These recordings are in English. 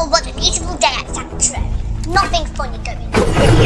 Oh, what a beautiful day at Sanctuary. Nothing funny going on.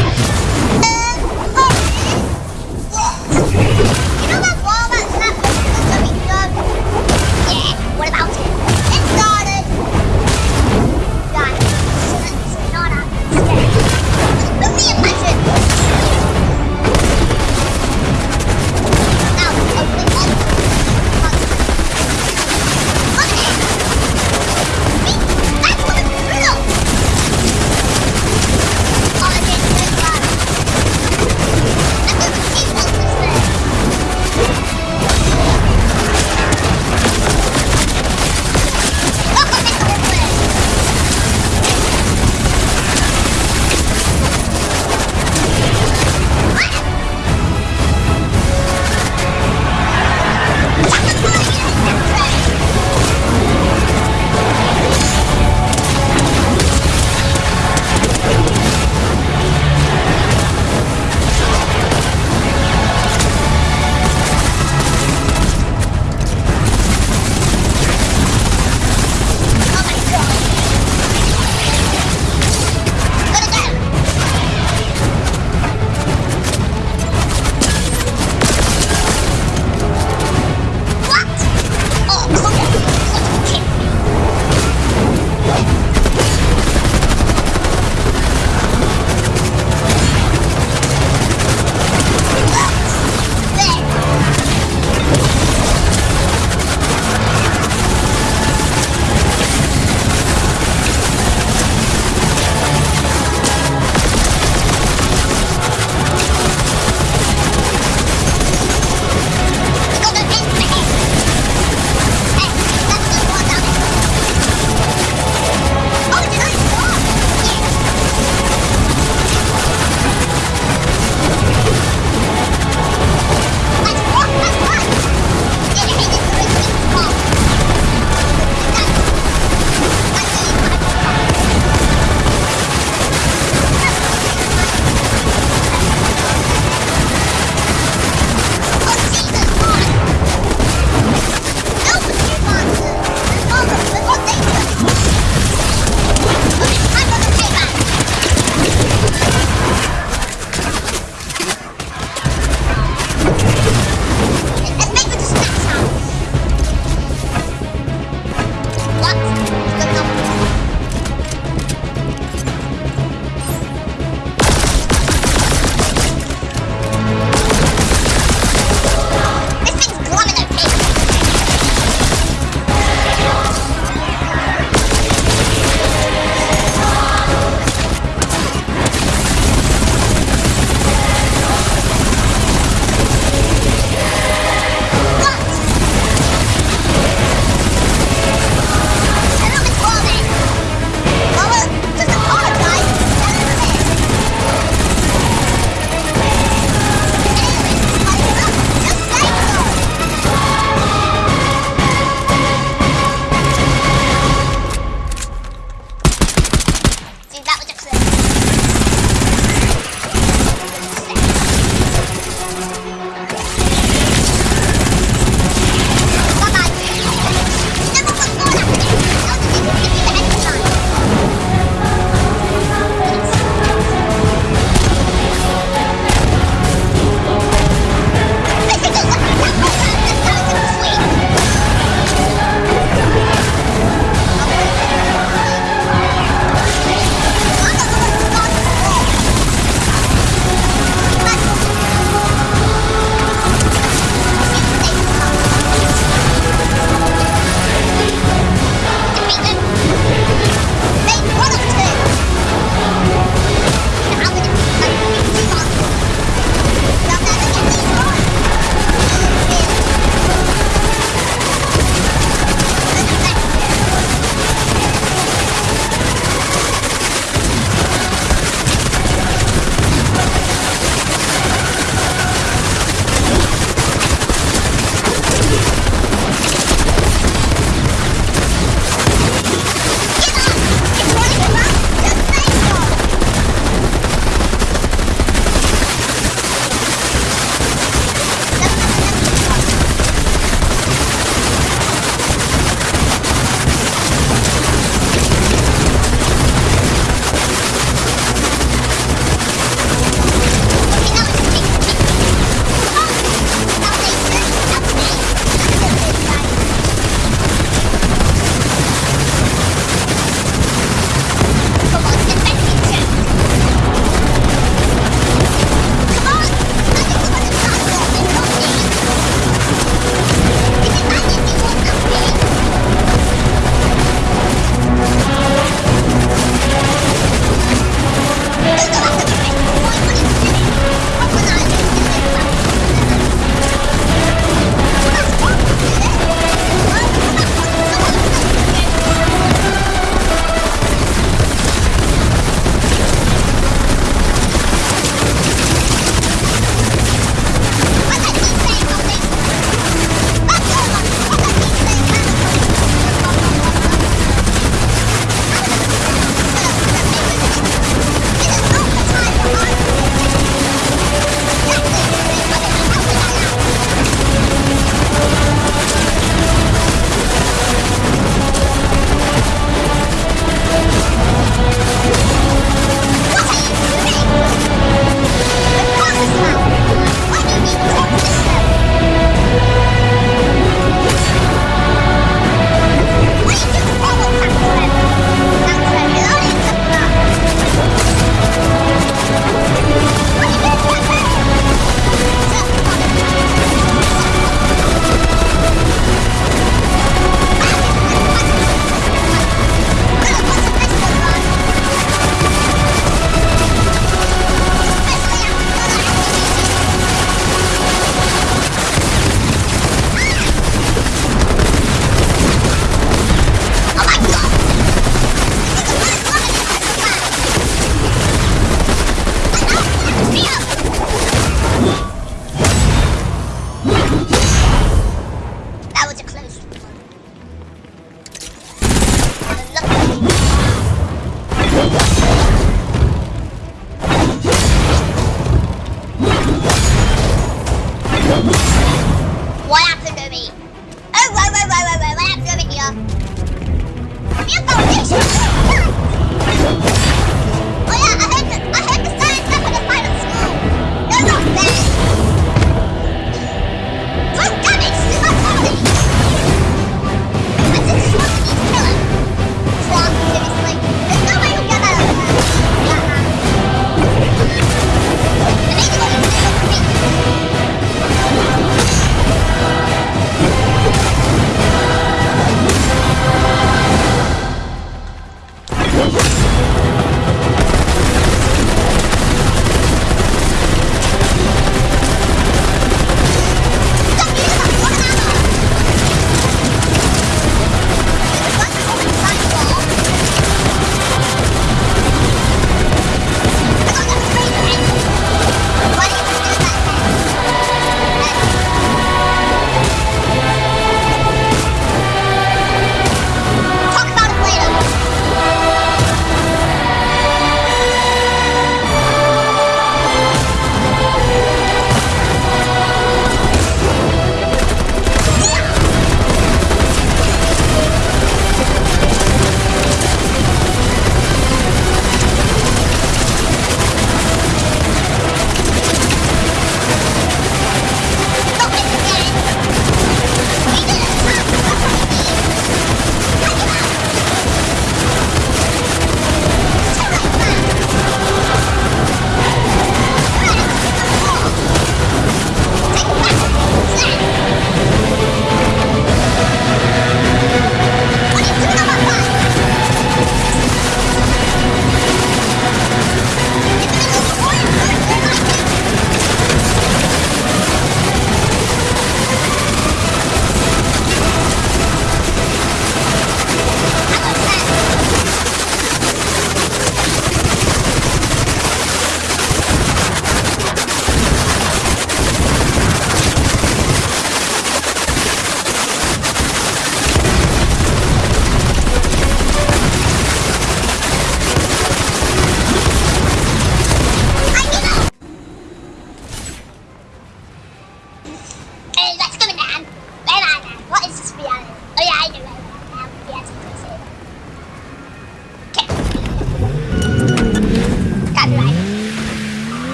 Нет,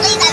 believe that.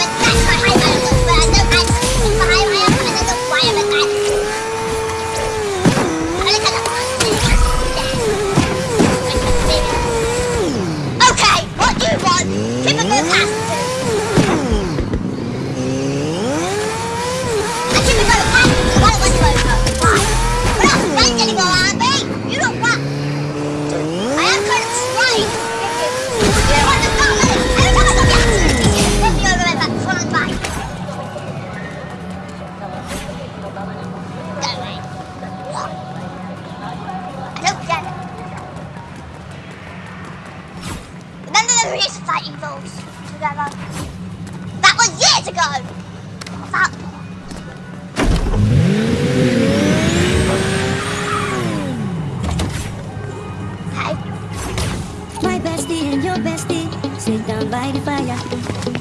hilarious fighting balls together. That was years ago. That bestie and your bestie sit down by the fire.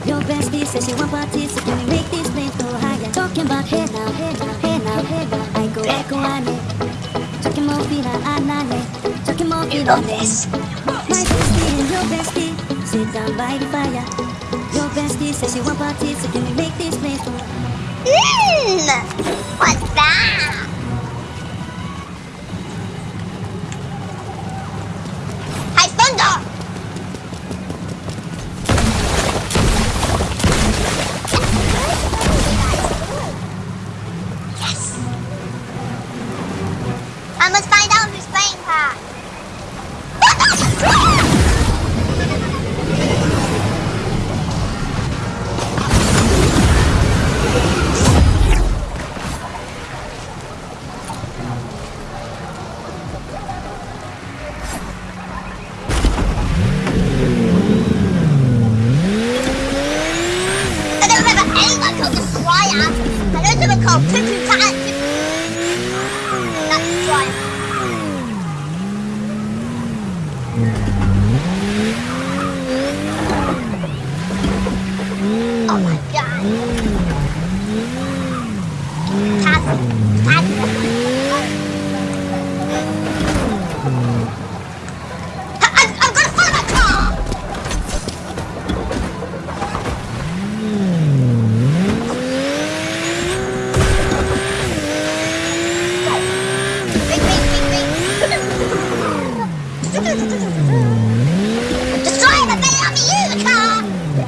Your bestie says she won't participate. can we make this place go higher? Talking about head now, head, now, hey now, head. now. I go, I go, I Talking more, feel I'm not Talking more, feel like this. My bestie and your bestie. Sit down by the fire. Your bestie says you want parties, so can we make this place? Mmm! What's that? called Clinton to Oh my god.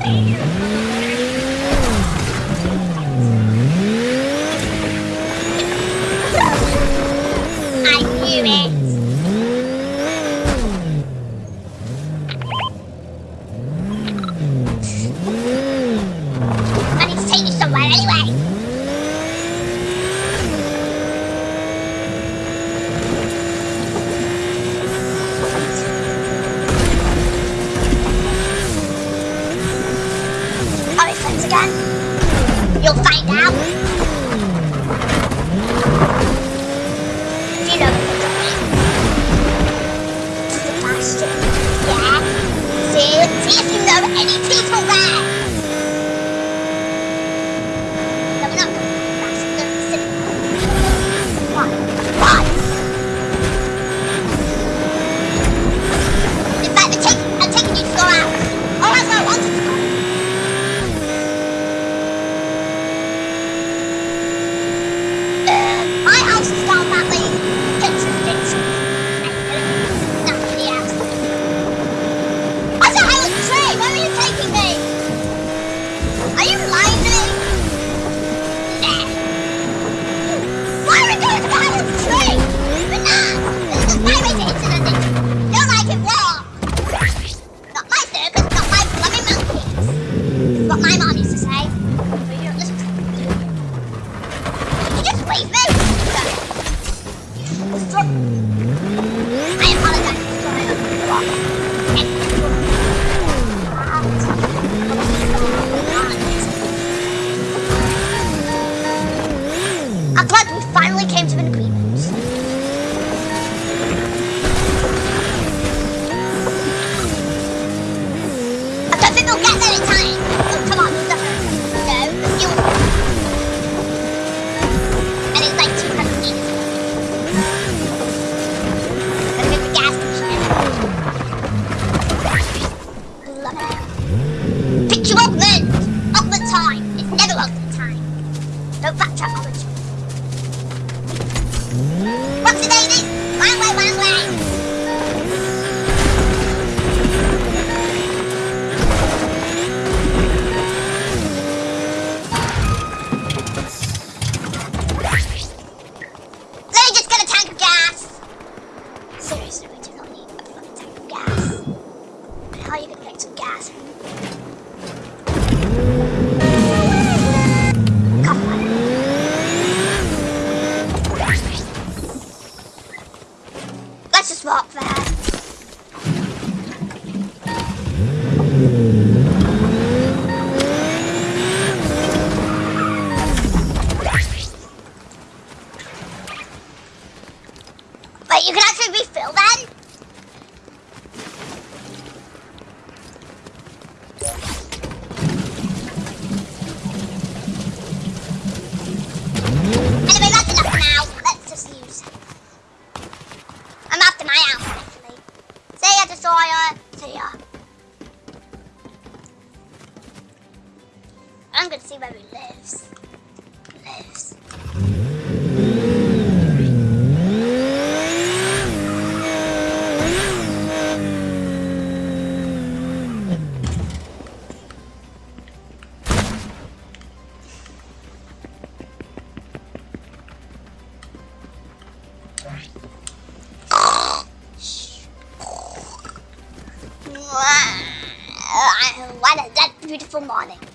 Mm-hmm. need to get some gas. I'm after my house, actually. See ya, Destroyer. See ya. Uh, I'm gonna see where he lives. Lives.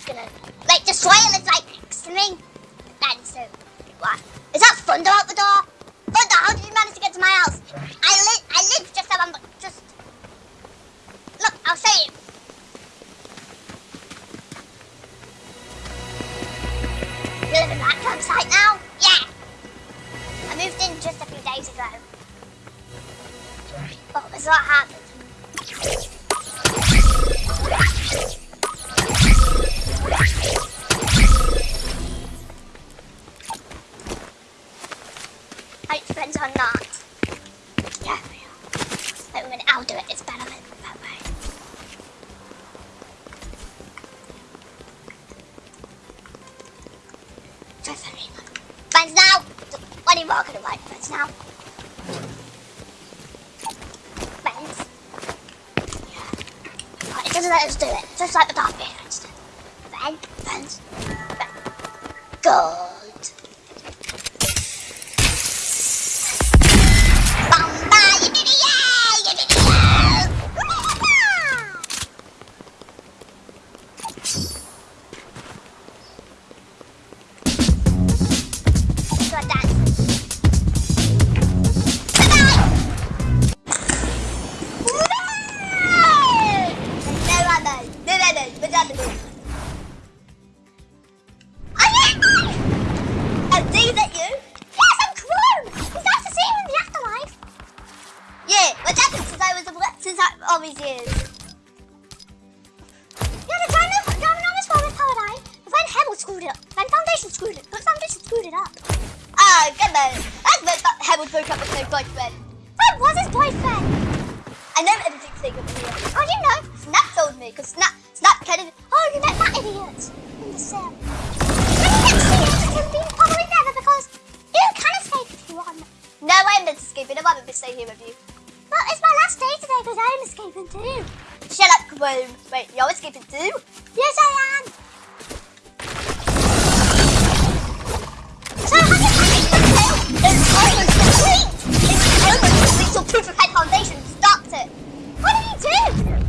It's gonna like the soil is like me. That is so what? Is that thunder out the door? Thunder, how did you manage to get to my house? I live I live just around just Look, I'll show. You Are you walking about? Friends now? Friends? Yeah. Right, it doesn't let us do it. Just like the dark beard. Friends? Friends? Friends? Good. No, I'm escaping. I'm going to stay here with you. Well, it's my last day today because I'm escaping too. Shut up, Kaboom. Wait, you're escaping too? Yes, I am. So, how did I get the It's almost complete. It's almost complete. So, Proof of Head Foundation stopped it. What did he do?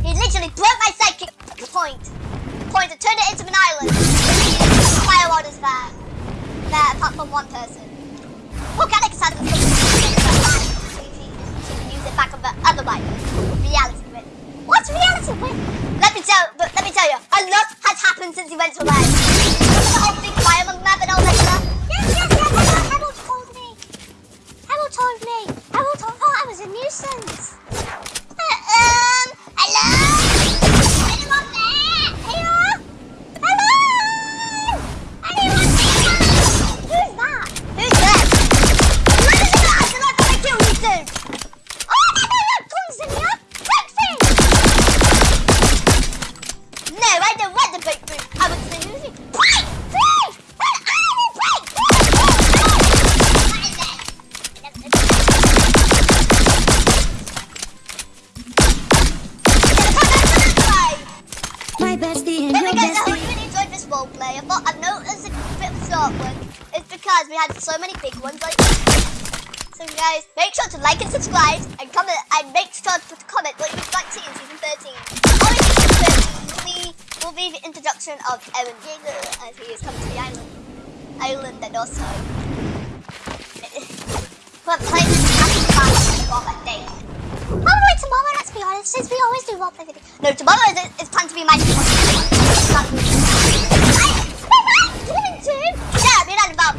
He literally broke my sidekick point. Point and turned it into an island. Fire orders there. There, apart from one person. Organic has back on the other way. Reality win. What's reality win? Let me tell, let me tell you, a lot has happened since he went to away. so I hope you really enjoyed this roleplay. I thought I've noticed a bit of a short one. It's because we had so many big ones like So guys, make sure to like and subscribe and comment and make sure to comment what you'd like to see in season 13. Or oh, season 13 will be, will be the introduction of Eren Yeager as he is coming to the island. Island and also we're be honest, since we always do video. No, tomorrow is, time to be my Given to Jeremy and about.